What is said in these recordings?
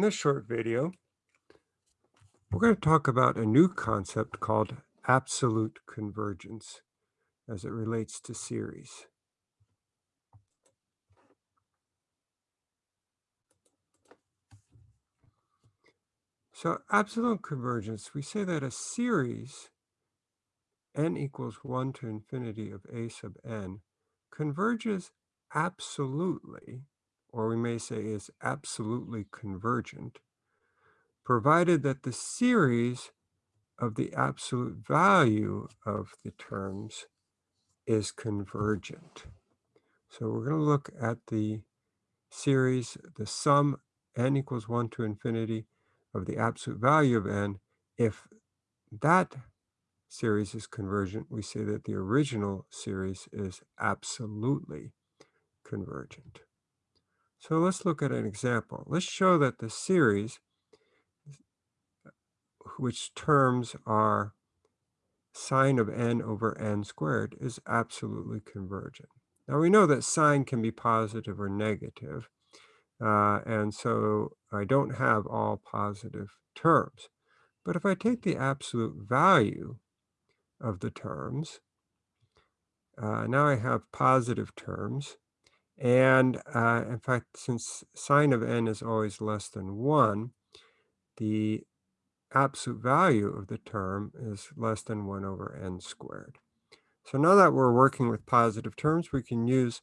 In this short video, we're going to talk about a new concept called absolute convergence as it relates to series. So absolute convergence, we say that a series n equals 1 to infinity of a sub n converges absolutely or we may say is absolutely convergent, provided that the series of the absolute value of the terms is convergent. So we're going to look at the series, the sum n equals 1 to infinity of the absolute value of n. If that series is convergent, we say that the original series is absolutely convergent. So let's look at an example. Let's show that the series, which terms are sine of n over n squared, is absolutely convergent. Now we know that sine can be positive or negative, uh, and so I don't have all positive terms. But if I take the absolute value of the terms, uh, now I have positive terms, and uh, in fact, since sine of n is always less than 1, the absolute value of the term is less than 1 over n squared. So now that we're working with positive terms, we can use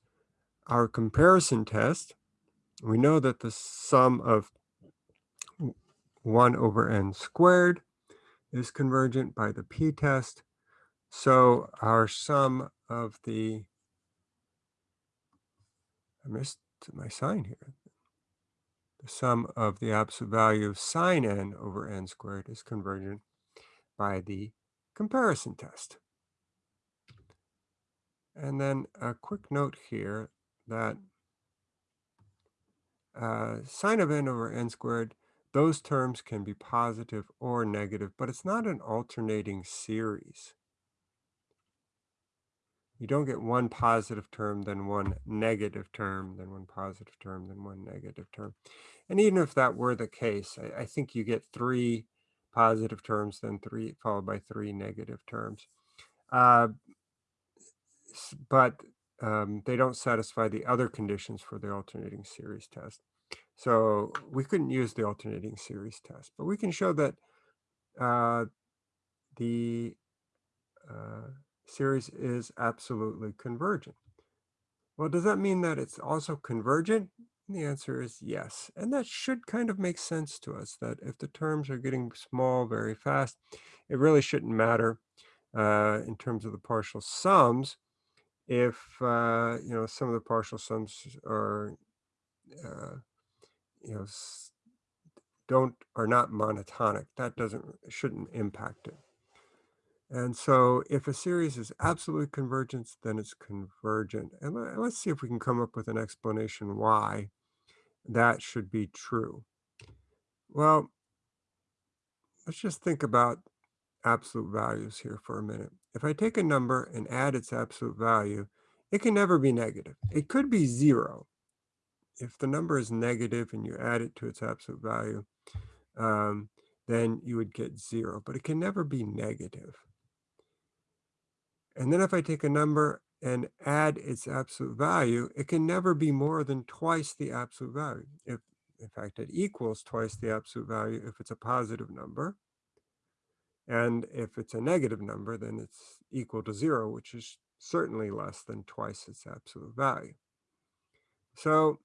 our comparison test. We know that the sum of 1 over n squared is convergent by the p-test. So our sum of the I missed my sign here. The sum of the absolute value of sine n over n squared is convergent by the comparison test. And then a quick note here that uh, sine of n over n squared, those terms can be positive or negative, but it's not an alternating series you don't get one positive term, then one negative term, then one positive term, then one negative term. And even if that were the case, I, I think you get three positive terms, then three followed by three negative terms. Uh, but um, they don't satisfy the other conditions for the alternating series test. So we couldn't use the alternating series test, but we can show that uh, the uh, series is absolutely convergent. Well, does that mean that it's also convergent? the answer is yes. And that should kind of make sense to us that if the terms are getting small very fast, it really shouldn't matter uh, in terms of the partial sums if, uh, you know, some of the partial sums are, uh, you know, don't are not monotonic. That doesn't shouldn't impact it. And so if a series is absolute convergence, then it's convergent. And let's see if we can come up with an explanation why that should be true. Well, let's just think about absolute values here for a minute. If I take a number and add its absolute value, it can never be negative. It could be zero. If the number is negative and you add it to its absolute value, um, then you would get zero, but it can never be negative. And then if I take a number and add its absolute value, it can never be more than twice the absolute value. If, in fact, it equals twice the absolute value if it's a positive number. And if it's a negative number, then it's equal to zero, which is certainly less than twice its absolute value. So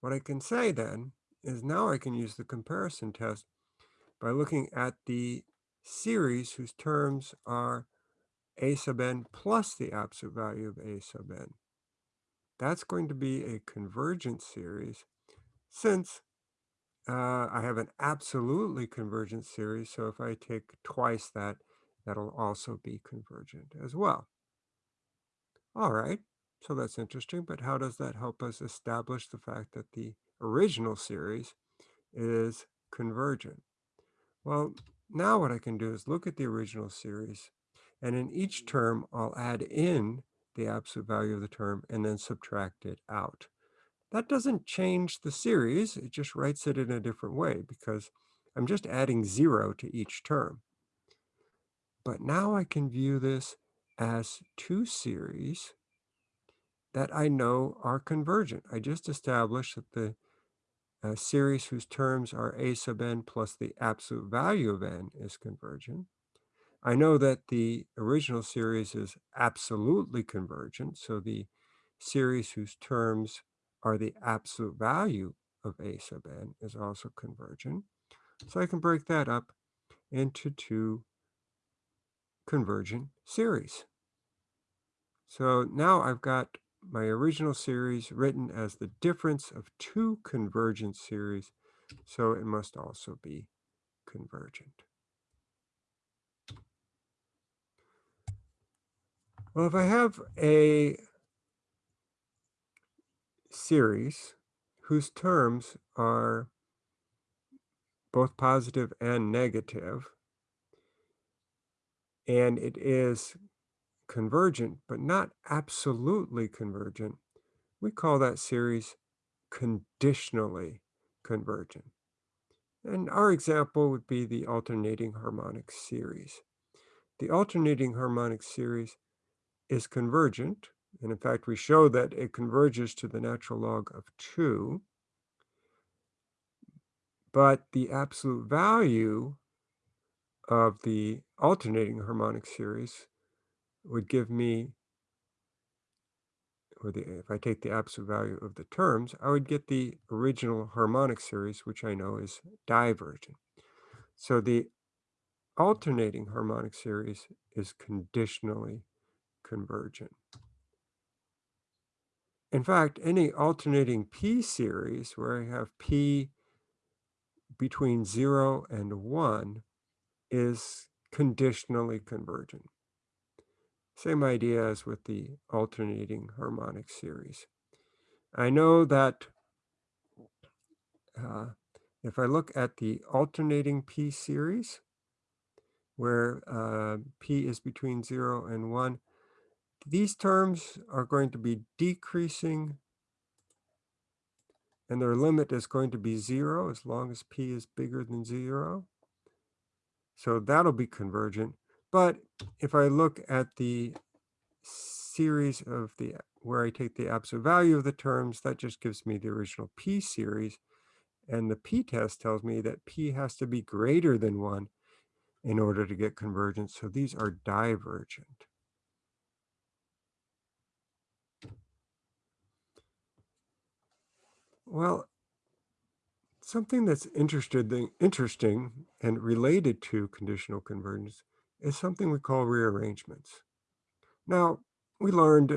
what I can say then is now I can use the comparison test by looking at the series whose terms are a sub n plus the absolute value of a sub n. That's going to be a convergent series since uh, I have an absolutely convergent series. So if I take twice that, that'll also be convergent as well. All right, so that's interesting, but how does that help us establish the fact that the original series is convergent? Well, now what I can do is look at the original series and in each term, I'll add in the absolute value of the term and then subtract it out. That doesn't change the series, it just writes it in a different way because I'm just adding zero to each term. But now I can view this as two series that I know are convergent. I just established that the uh, series whose terms are a sub n plus the absolute value of n is convergent. I know that the original series is absolutely convergent, so the series whose terms are the absolute value of a sub n is also convergent. So I can break that up into two convergent series. So now I've got my original series written as the difference of two convergent series, so it must also be convergent. Well, if I have a series whose terms are both positive and negative, and it is convergent, but not absolutely convergent, we call that series conditionally convergent. And our example would be the alternating harmonic series. The alternating harmonic series is convergent, and in fact, we show that it converges to the natural log of 2, but the absolute value of the alternating harmonic series would give me, or the, if I take the absolute value of the terms, I would get the original harmonic series, which I know is divergent. So the alternating harmonic series is conditionally convergent. In fact, any alternating p series where I have p between 0 and 1 is conditionally convergent. Same idea as with the alternating harmonic series. I know that uh, if I look at the alternating p series, where uh, p is between 0 and 1, these terms are going to be decreasing and their limit is going to be 0 as long as p is bigger than 0. So that'll be convergent. But if I look at the series of the where I take the absolute value of the terms, that just gives me the original p series. And the p-test tells me that p has to be greater than 1 in order to get convergence. So these are divergent. Well, something that's interesting and related to conditional convergence is something we call rearrangements. Now, we learned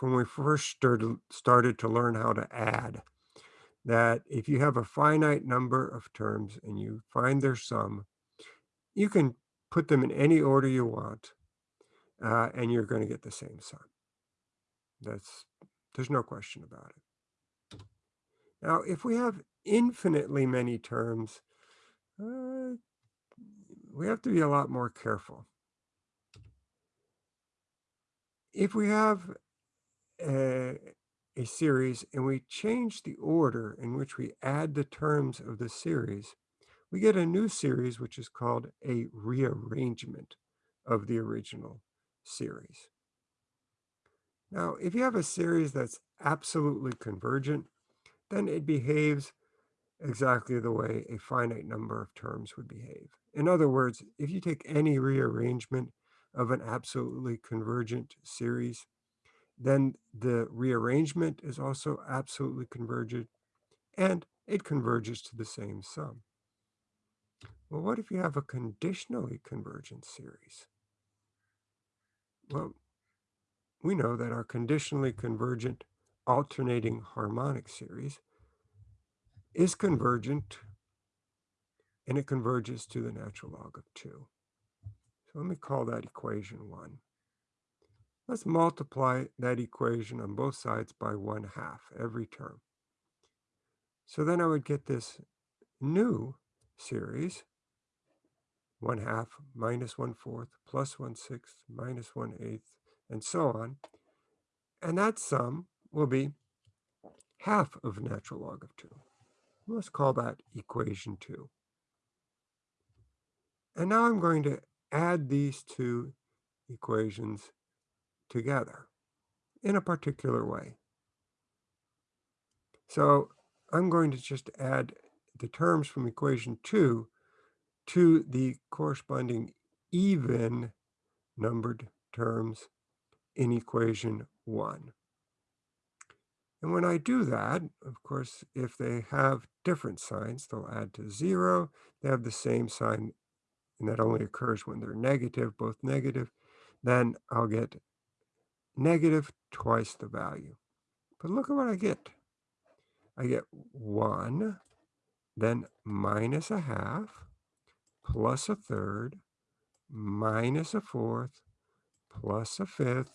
when we first started, started to learn how to add that if you have a finite number of terms and you find their sum, you can put them in any order you want, uh, and you're going to get the same sum. That's there's no question about it. Now, if we have infinitely many terms, uh, we have to be a lot more careful. If we have a, a series and we change the order in which we add the terms of the series, we get a new series which is called a rearrangement of the original series. Now, if you have a series that's absolutely convergent, then it behaves exactly the way a finite number of terms would behave. In other words, if you take any rearrangement of an absolutely convergent series, then the rearrangement is also absolutely convergent, and it converges to the same sum. Well, what if you have a conditionally convergent series? Well, we know that our conditionally convergent alternating harmonic series is convergent and it converges to the natural log of 2. So let me call that equation 1. Let's multiply that equation on both sides by 1 half every term. So then I would get this new series, 1 half minus 1 fourth plus 1 sixth minus 1 eighth, and so on. And that sum will be half of natural log of 2. Let's call that equation 2. And now I'm going to add these two equations together in a particular way. So I'm going to just add the terms from equation 2 to the corresponding even numbered terms in equation 1. And when I do that, of course, if they have different signs, they'll add to 0. They have the same sign, and that only occurs when they're negative, both negative. Then I'll get negative twice the value. But look at what I get. I get 1, then minus a half, plus a third, minus a fourth, plus a fifth,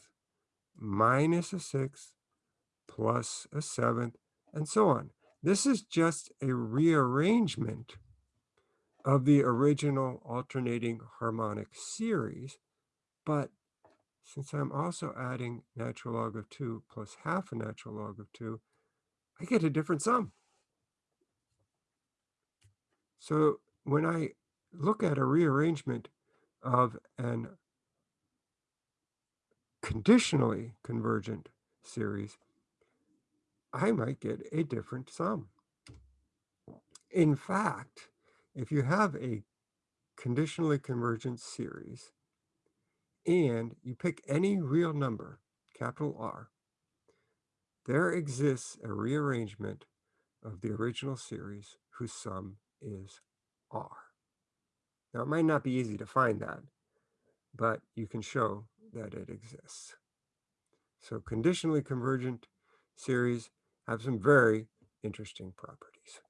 minus a sixth, plus a seventh, and so on. This is just a rearrangement of the original alternating harmonic series, but since I'm also adding natural log of 2 plus half a natural log of 2, I get a different sum. So when I look at a rearrangement of an conditionally convergent series, I might get a different sum. In fact, if you have a conditionally convergent series and you pick any real number, capital R, there exists a rearrangement of the original series whose sum is R. Now, it might not be easy to find that, but you can show that it exists. So conditionally convergent series have some very interesting properties.